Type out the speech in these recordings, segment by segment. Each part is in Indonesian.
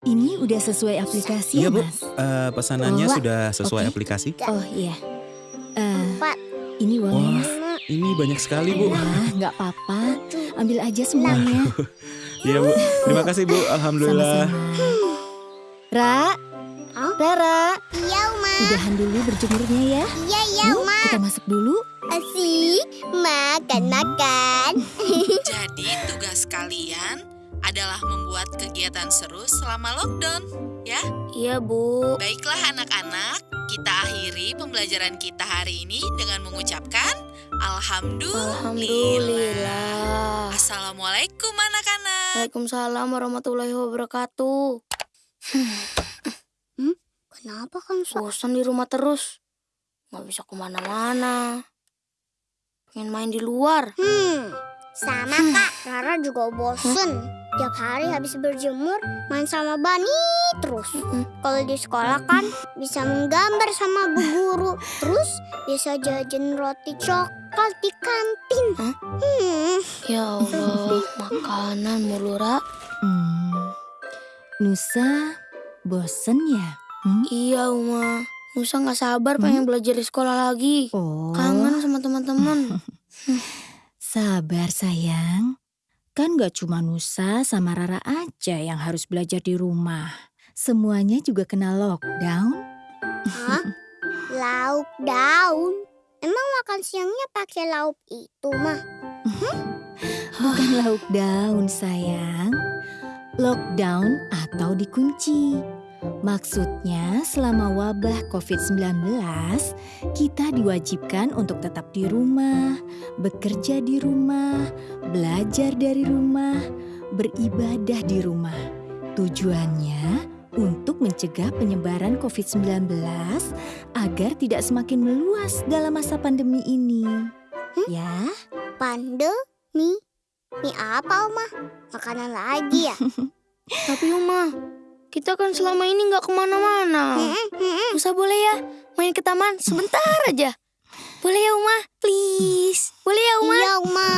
Ini udah sesuai aplikasi Iya, ya, Bu. Mas? Eh, pesanannya Oh, sudah sesuai oke. aplikasi. Oh iya. Eh, Empat, ini uangnya, Wah. Mas. Ini banyak sekali, Bu. Nggak apa-apa. Ambil aja semuanya. Iya, Bu. Terima kasih, Bu. Alhamdulillah. Sama-sama. Ra, Hah? Rara, Iya, Uma. udahan dulu berjemurnya ya. Iya, iya, Yuk, Uma. kita masuk dulu. Asik. Makan, makan. Jadi tugas kalian adalah membuat kegiatan seru selama lockdown. Iya, Bu. Baiklah anak-anak, kita akhiri pembelajaran kita hari ini dengan mengucapkan Alhamdulillah. Alhamdulillah. Assalamualaikum anak-anak. Waalaikumsalam warahmatullahi wabarakatuh. hmm? Kenapa kan bosan di rumah terus? Nggak bisa ke mana-mana. Pengen main di luar. Hmm, sama kak, Rara juga bosen. Tiap hari habis berjemur, main sama Bani terus. Kalau di sekolah kan bisa menggambar sama bu guru. Terus bisa jajan roti coklat di kantin. Hah? Hmm, Ya Allah, makanan mulu, Ra. Hmm. Nusa, bosen ya? Hmm? Iya, Uma. Nusa nggak sabar pengen belajar di sekolah lagi. Oh, Kangen sama teman-teman. sabar sayang. Kan gak cuma Nusa sama Rara aja yang harus belajar di rumah. Semuanya juga kena lockdown. Hah? lauk daun. Emang makan siangnya pakai lauk itu mah? Bukan lauk daun sayang. Lockdown atau dikunci. Maksudnya selama wabah COVID-19, kita diwajibkan untuk tetap di rumah, bekerja di rumah, belajar dari rumah, beribadah di rumah. Tujuannya untuk mencegah penyebaran COVID-19 agar tidak semakin meluas dalam masa pandemi ini. Ya. Pandemi? Mie apa, Oma? Makanan lagi ya? Tapi Uma, kita kan selama ini nggak ke mana-mana. Hmm, hmm. Nusa boleh ya main ke taman sebentar aja. Boleh ya Uma? Please. Boleh ya Uma? Iya, Uma.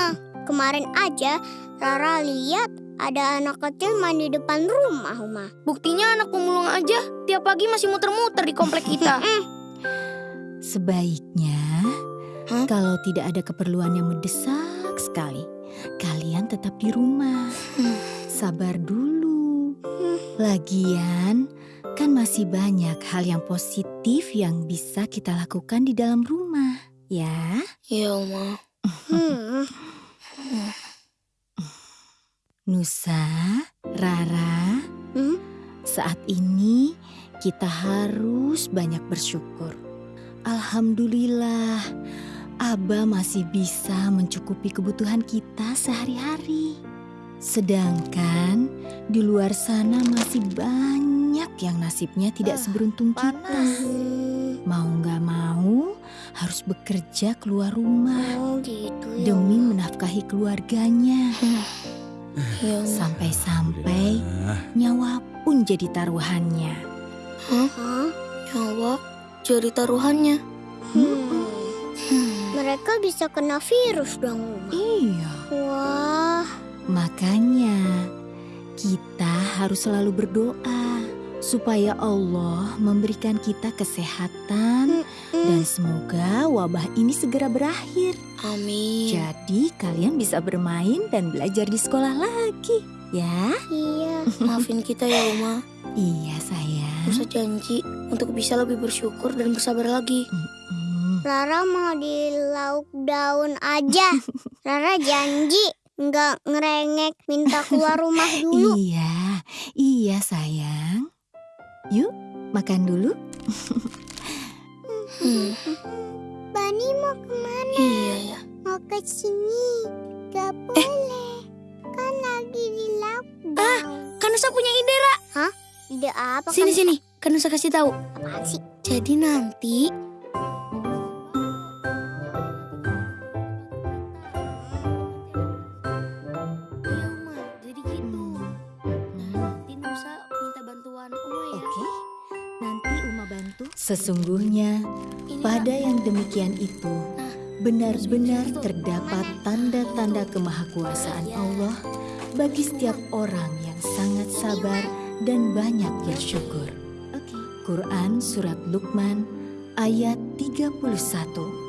Kemarin aja Rara lihat ada anak kecil main di depan rumah, Uma. Buktinya anak pemulung aja tiap pagi masih muter-muter di komplek kita. Sebaiknya, Hah? kalau tidak ada keperluan yang mendesak sekali, kalian tetap di rumah. Hmm. Sabar dulu. Lagian, kan masih banyak hal yang positif yang bisa kita lakukan di dalam rumah, ya. Iya Uma. Hmm. Nusa, Rara, Hmm? saat ini kita harus banyak bersyukur. Alhamdulillah, Aba masih bisa mencukupi kebutuhan kita sehari-hari. Sedangkan di luar sana masih banyak yang nasibnya tidak Ah, seberuntung kita. Hmm. Mau nggak mau harus bekerja keluar rumah Oh, gitu ya. demi menafkahi keluarganya. Uma. Sampai-sampai nyawa pun jadi taruhannya. Hah? Nyawa jadi taruhannya. Hmm. Hmm. Mereka bisa kena virus dong, Uma. Iya, Wah, makanya kita harus selalu berdoa supaya Allah memberikan kita kesehatan dan semoga wabah ini segera berakhir. Amin. Jadi kalian bisa bermain dan belajar di sekolah lagi, ya? iya. Maafin kita ya Uma. Iya sayang. Nusa janji untuk bisa lebih bersyukur dan bersabar lagi. Rara mau di lauk daun aja. Rara janji nggak ngerengek minta keluar rumah dulu. Iya, iya sayang. Yuk, makan dulu. Hmm. Bani mau ke mana? Iya ya. Mau ke sini. Gak boleh. Kan lagi di lauk daun. Kan Nusa punya ide, Ra. Ide apa Sini kan? sini. Kan Nusa kasih tahu. Apaan sih? Jadi nanti Sesungguhnya pada yang demikian itu Nah, benar-benar terdapat tanda-tanda kemahakuasaan Allah bagi setiap orang yang sangat sabar dan banyak bersyukur. Quran Surat Luqman ayat 31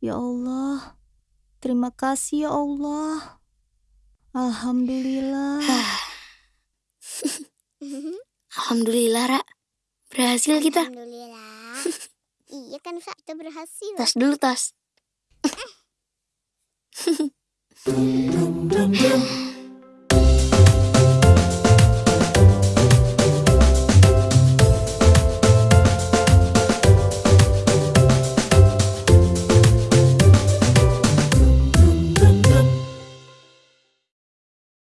Ya Allah, terima kasih ya Allah. Alhamdulillah. Alhamdulillah, Ra. Berhasil kita. Alhamdulillah. iya kan Kak, kita berhasil. Tas dulu, tas.